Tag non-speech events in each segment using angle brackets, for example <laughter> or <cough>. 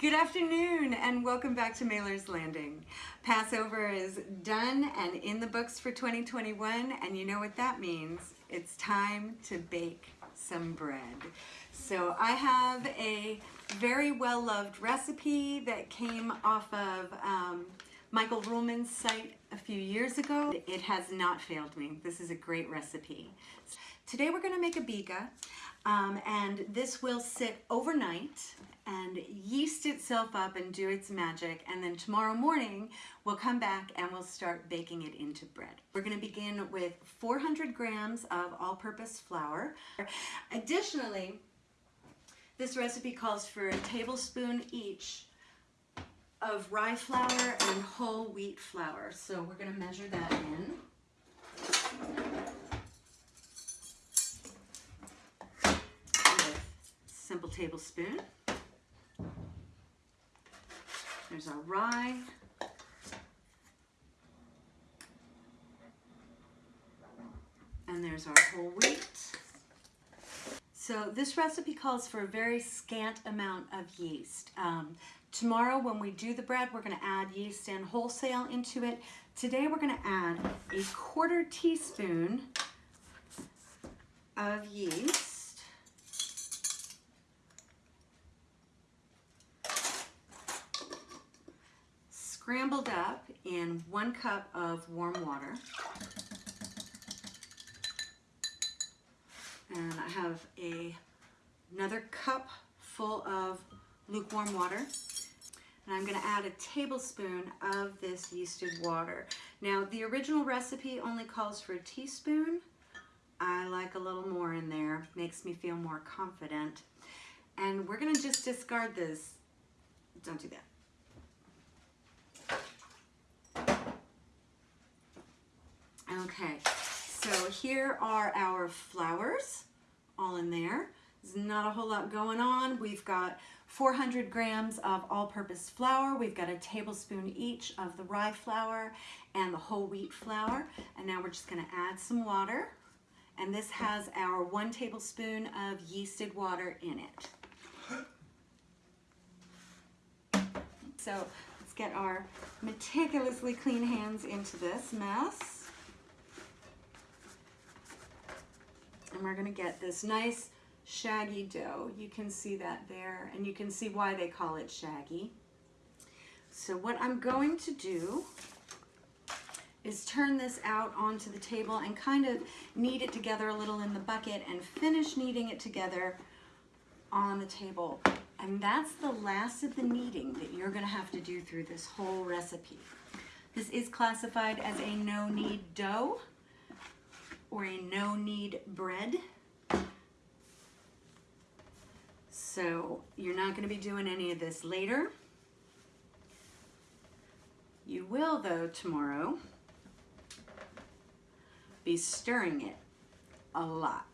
Good afternoon and welcome back to Mailer's Landing. Passover is done and in the books for 2021 and you know what that means. It's time to bake some bread. So I have a very well-loved recipe that came off of um, Michael Ruhlman's site a few years ago. It has not failed me. This is a great recipe. Today we're going to make a biga um, and this will sit overnight and yeast itself up and do its magic and then tomorrow morning we'll come back and we'll start baking it into bread. We're going to begin with 400 grams of all-purpose flour. Additionally, this recipe calls for a tablespoon each of rye flour and whole wheat flour. So we're going to measure that in. Simple tablespoon. There's our rye. And there's our whole wheat. So this recipe calls for a very scant amount of yeast. Um, tomorrow when we do the bread, we're gonna add yeast and wholesale into it. Today we're gonna add a quarter teaspoon of yeast. Scrambled up in one cup of warm water. And I have a, another cup full of lukewarm water. And I'm gonna add a tablespoon of this yeasted water. Now, the original recipe only calls for a teaspoon. I like a little more in there, makes me feel more confident. And we're gonna just discard this. Don't do that. Okay, so here are our flours all in there. There's not a whole lot going on. We've got 400 grams of all-purpose flour. We've got a tablespoon each of the rye flour and the whole wheat flour. And now we're just gonna add some water. And this has our one tablespoon of yeasted water in it. So let's get our meticulously clean hands into this mess. And we're gonna get this nice shaggy dough. You can see that there, and you can see why they call it shaggy. So what I'm going to do is turn this out onto the table and kind of knead it together a little in the bucket and finish kneading it together on the table. And that's the last of the kneading that you're gonna have to do through this whole recipe. This is classified as a no-knead dough or a no knead bread. So you're not going to be doing any of this later. You will though tomorrow be stirring it a lot.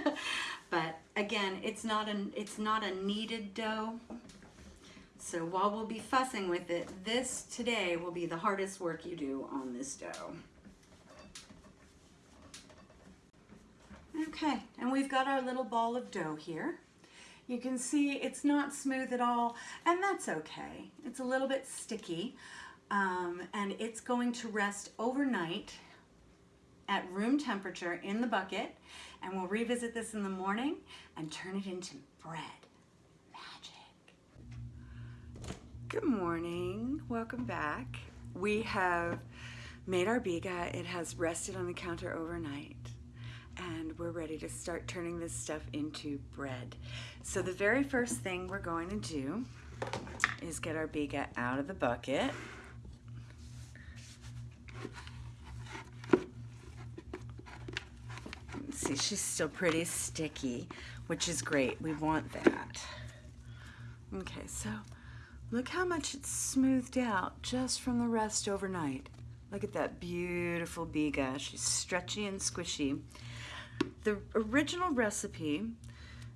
<laughs> but again, it's not a it's not a kneaded dough. So while we'll be fussing with it, this today will be the hardest work you do on this dough. Okay, and we've got our little ball of dough here. You can see it's not smooth at all, and that's okay. It's a little bit sticky, um, and it's going to rest overnight at room temperature in the bucket, and we'll revisit this in the morning and turn it into bread. Magic. Good morning, welcome back. We have made our biga. It has rested on the counter overnight and we're ready to start turning this stuff into bread. So the very first thing we're going to do is get our biga out of the bucket. See, she's still pretty sticky, which is great. We want that. Okay, so look how much it's smoothed out just from the rest overnight. Look at that beautiful biga. She's stretchy and squishy. The original recipe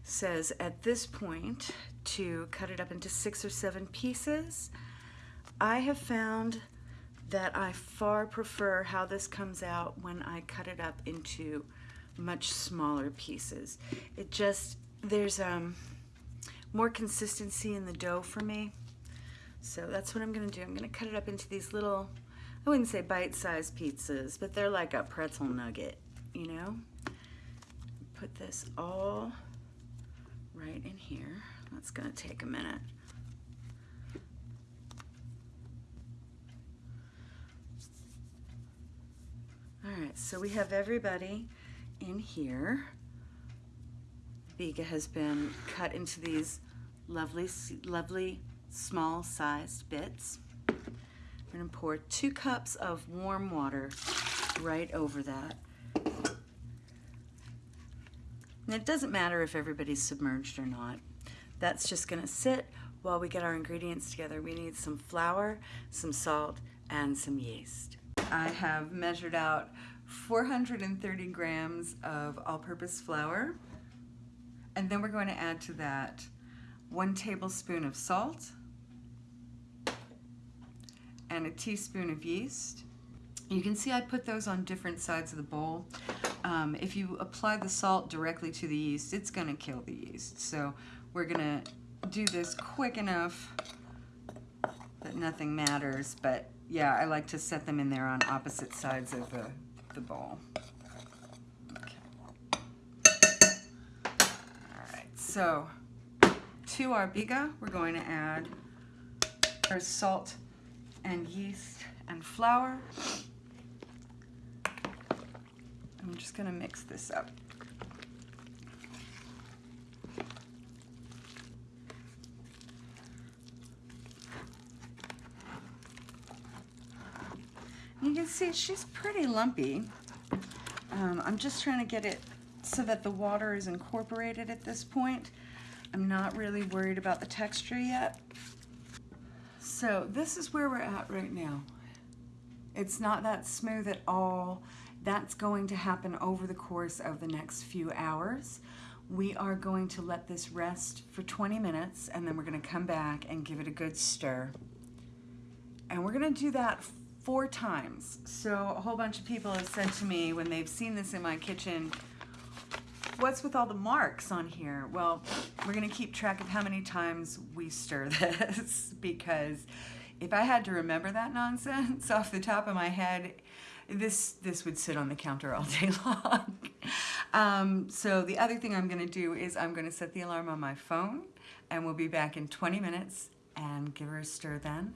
says at this point to cut it up into six or seven pieces. I have found that I far prefer how this comes out when I cut it up into much smaller pieces. It just, there's um, more consistency in the dough for me. So that's what I'm gonna do. I'm gonna cut it up into these little, I wouldn't say bite-sized pizzas, but they're like a pretzel nugget, you know? Put this all right in here. That's gonna take a minute. All right, so we have everybody in here. Biga has been cut into these lovely, lovely small sized bits. I'm gonna pour two cups of warm water right over that. And it doesn't matter if everybody's submerged or not. That's just gonna sit while we get our ingredients together. We need some flour, some salt, and some yeast. I have measured out 430 grams of all-purpose flour. And then we're going to add to that one tablespoon of salt and a teaspoon of yeast. You can see I put those on different sides of the bowl. Um, if you apply the salt directly to the yeast, it's gonna kill the yeast. So we're gonna do this quick enough that nothing matters, but yeah, I like to set them in there on opposite sides of the, the bowl. Okay. All right, so to our biga, we're going to add our salt and yeast and flour. I'm just gonna mix this up. You can see she's pretty lumpy. Um, I'm just trying to get it so that the water is incorporated at this point. I'm not really worried about the texture yet. So this is where we're at right now. It's not that smooth at all. That's going to happen over the course of the next few hours. We are going to let this rest for 20 minutes and then we're gonna come back and give it a good stir. And we're gonna do that four times. So a whole bunch of people have said to me when they've seen this in my kitchen, what's with all the marks on here? Well, we're gonna keep track of how many times we stir <laughs> this because if I had to remember that nonsense <laughs> off the top of my head, this this would sit on the counter all day <laughs> long. um, so the other thing I'm gonna do is I'm gonna set the alarm on my phone and we'll be back in 20 minutes and give her a stir then.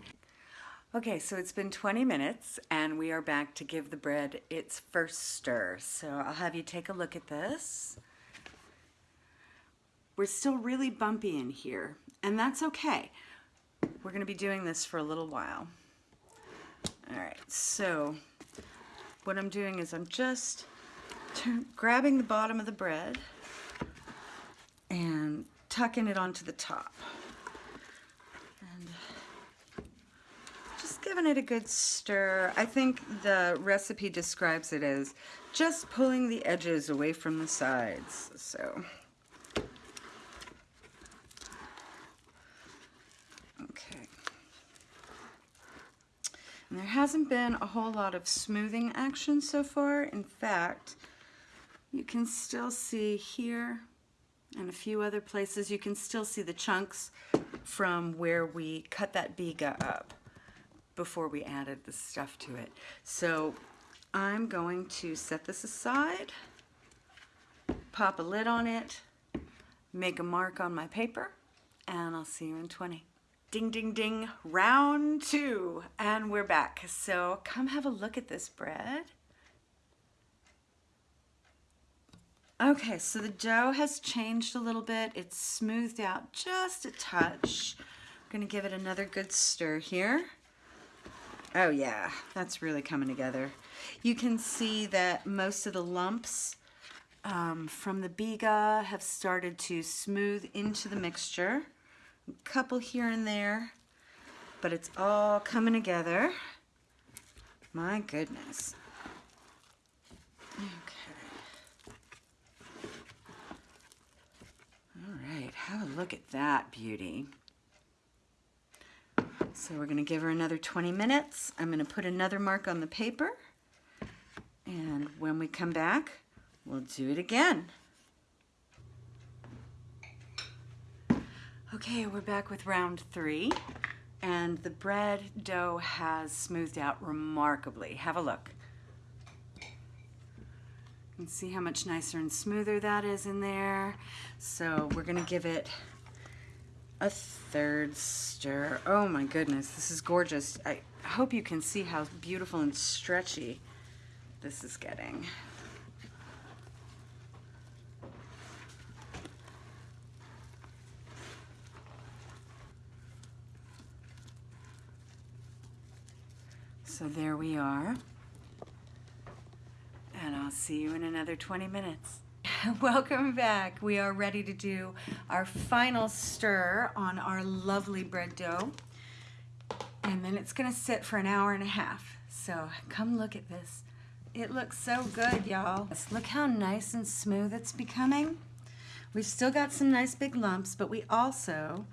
Okay, so it's been 20 minutes and we are back to give the bread its first stir. So I'll have you take a look at this. We're still really bumpy in here and that's okay. We're gonna be doing this for a little while. All right, so what I'm doing is I'm just grabbing the bottom of the bread and tucking it onto the top. And just giving it a good stir. I think the recipe describes it as just pulling the edges away from the sides. So There hasn't been a whole lot of smoothing action so far. In fact, you can still see here and a few other places, you can still see the chunks from where we cut that biga up before we added the stuff to it. So I'm going to set this aside, pop a lid on it, make a mark on my paper, and I'll see you in 20. Ding, ding, ding, round two, and we're back. So come have a look at this bread. Okay, so the dough has changed a little bit. It's smoothed out just a touch. I'm gonna give it another good stir here. Oh yeah, that's really coming together. You can see that most of the lumps um, from the biga have started to smooth into the mixture couple here and there, but it's all coming together. My goodness. Okay. All right, have a look at that beauty. So we're going to give her another 20 minutes. I'm going to put another mark on the paper. And when we come back, we'll do it again. Okay, we're back with round three. And the bread dough has smoothed out remarkably. Have a look. Can see how much nicer and smoother that is in there. So we're gonna give it a third stir. Oh my goodness, this is gorgeous. I hope you can see how beautiful and stretchy this is getting. So there we are. And I'll see you in another 20 minutes. <laughs> Welcome back. We are ready to do our final stir on our lovely bread dough. And then it's gonna sit for an hour and a half. So come look at this. It looks so good, y'all. Look how nice and smooth it's becoming. We've still got some nice big lumps, but we also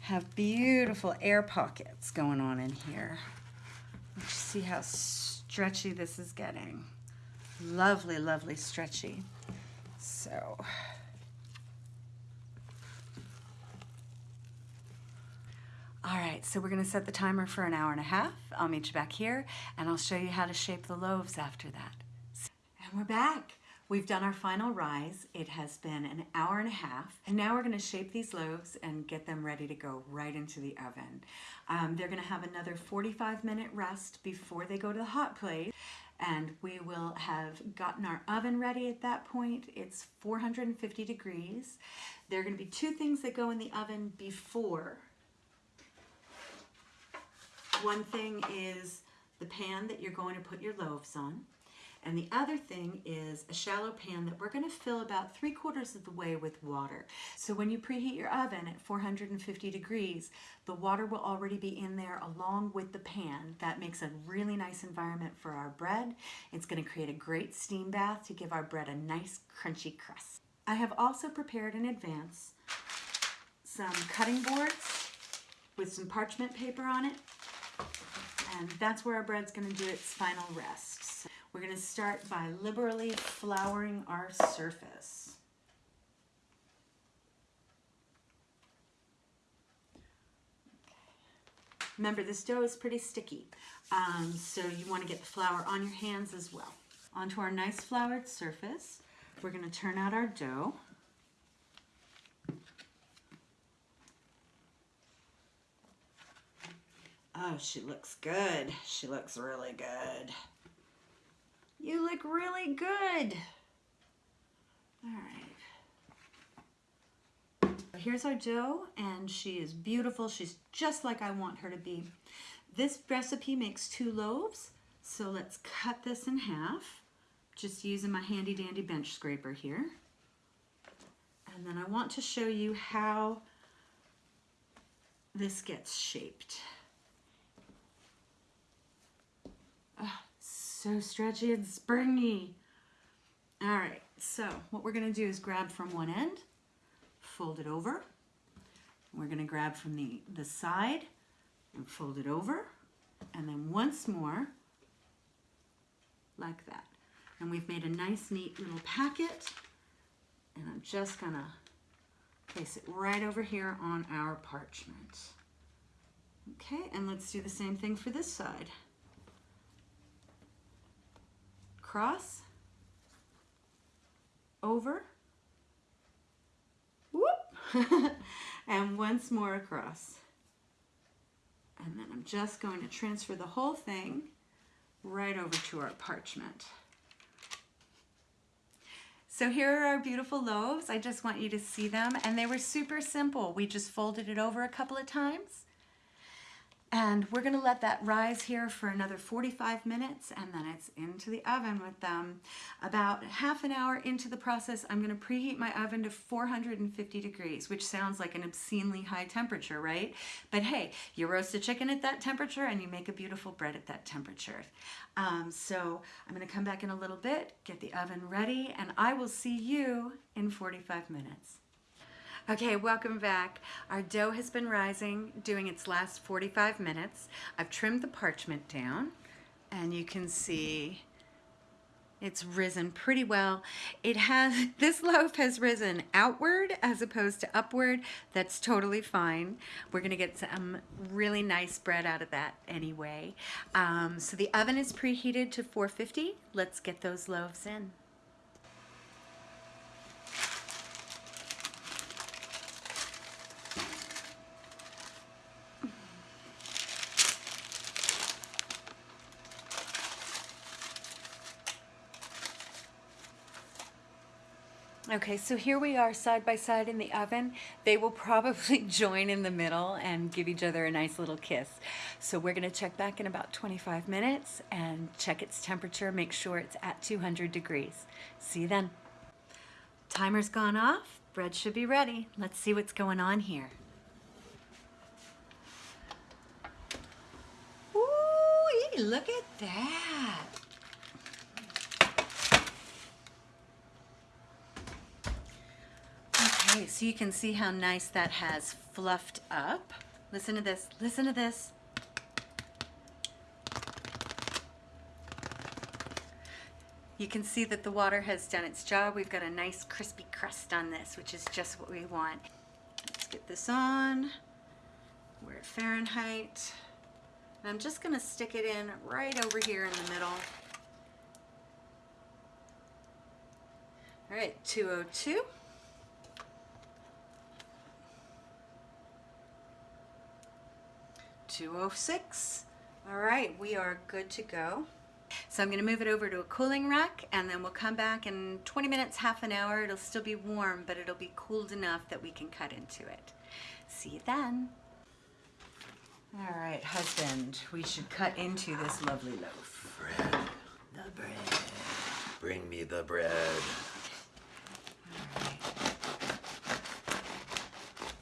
have beautiful air pockets going on in here. Let's see how stretchy this is getting. Lovely, lovely stretchy. So, all right, so we're gonna set the timer for an hour and a half. I'll meet you back here and I'll show you how to shape the loaves after that. And we're back. We've done our final rise. It has been an hour and a half. And now we're gonna shape these loaves and get them ready to go right into the oven. Um, they're gonna have another 45 minute rest before they go to the hot plate. And we will have gotten our oven ready at that point. It's 450 degrees. There are gonna be two things that go in the oven before. One thing is the pan that you're going to put your loaves on. And the other thing is a shallow pan that we're gonna fill about three quarters of the way with water. So when you preheat your oven at 450 degrees, the water will already be in there along with the pan. That makes a really nice environment for our bread. It's gonna create a great steam bath to give our bread a nice crunchy crust. I have also prepared in advance some cutting boards with some parchment paper on it. And that's where our bread's gonna do its final rest. We're going to start by liberally flouring our surface. Remember, this dough is pretty sticky, um, so you want to get the flour on your hands as well. Onto our nice floured surface, we're going to turn out our dough. Oh, she looks good. She looks really good. You look really good. All right. Here's our dough, and she is beautiful. She's just like I want her to be. This recipe makes two loaves, so let's cut this in half, just using my handy dandy bench scraper here. And then I want to show you how this gets shaped. Oh, so stretchy and springy. All right, so what we're gonna do is grab from one end, fold it over. We're gonna grab from the, the side and fold it over. And then once more, like that. And we've made a nice, neat little packet. And I'm just gonna place it right over here on our parchment. Okay, and let's do the same thing for this side. Across, over, whoop, <laughs> and once more across. And then I'm just going to transfer the whole thing right over to our parchment. So here are our beautiful loaves. I just want you to see them. And they were super simple. We just folded it over a couple of times and we're gonna let that rise here for another 45 minutes and then it's into the oven with them. About half an hour into the process, I'm gonna preheat my oven to 450 degrees, which sounds like an obscenely high temperature, right? But hey, you roast a chicken at that temperature and you make a beautiful bread at that temperature. Um, so I'm gonna come back in a little bit, get the oven ready, and I will see you in 45 minutes. Okay, welcome back. Our dough has been rising, doing its last 45 minutes. I've trimmed the parchment down, and you can see It's risen pretty well. It has, <laughs> this loaf has risen outward as opposed to upward. That's totally fine. We're gonna get some really nice bread out of that anyway. Um, so the oven is preheated to 450. Let's get those loaves in. Okay, so here we are side by side in the oven. They will probably <laughs> join in the middle and give each other a nice little kiss. So we're gonna check back in about 25 minutes and check its temperature, make sure it's at 200 degrees. See you then. Timer's gone off, bread should be ready. Let's see what's going on here. Ooh, look at that. Okay, so you can see how nice that has fluffed up. Listen to this, listen to this. You can see that the water has done its job. We've got a nice crispy crust on this, which is just what we want. Let's get this on. We're at Fahrenheit. And I'm just gonna stick it in right over here in the middle. All right, 202. 206. All right, we are good to go. So I'm gonna move it over to a cooling rack and then we'll come back in 20 minutes, half an hour. It'll still be warm, but it'll be cooled enough that we can cut into it. See you then. All right, husband, we should cut into this lovely loaf. Bread. The bread. Bring me the bread.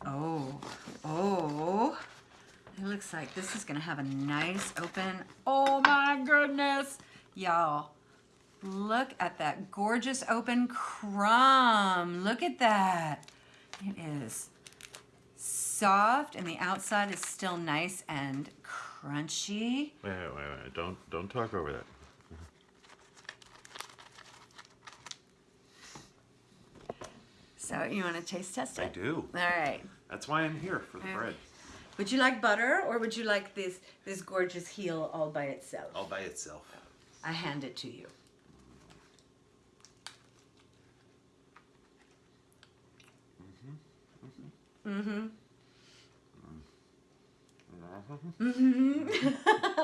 Oh, oh. Looks like this is gonna have a nice open, oh my goodness. Y'all, look at that gorgeous open crumb. Look at that. It is soft and the outside is still nice and crunchy. Wait, wait, wait, wait. Don't don't talk over that. So you wanna taste test it? I do. All right. That's why I'm here for the bread. Would you like butter or would you like this, this gorgeous heel all by itself? All by itself. I hand it to you. Mm-hmm. Mm-hmm. <laughs>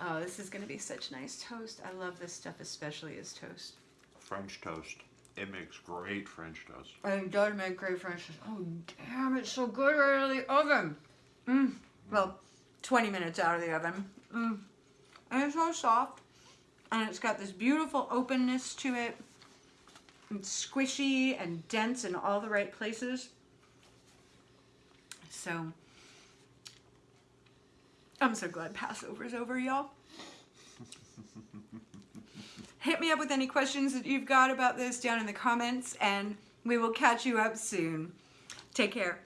oh, this is gonna be such nice toast. I love this stuff, especially as toast. French toast. It makes great French toast. It does make great French toast. Oh, damn, it's so good right out of the oven. Mm. Well, 20 minutes out of the oven. Mm. And it's so soft. And it's got this beautiful openness to it. It's squishy and dense in all the right places. So, I'm so glad Passover's over, y'all. <laughs> Hit me up with any questions that you've got about this down in the comments, and we will catch you up soon. Take care.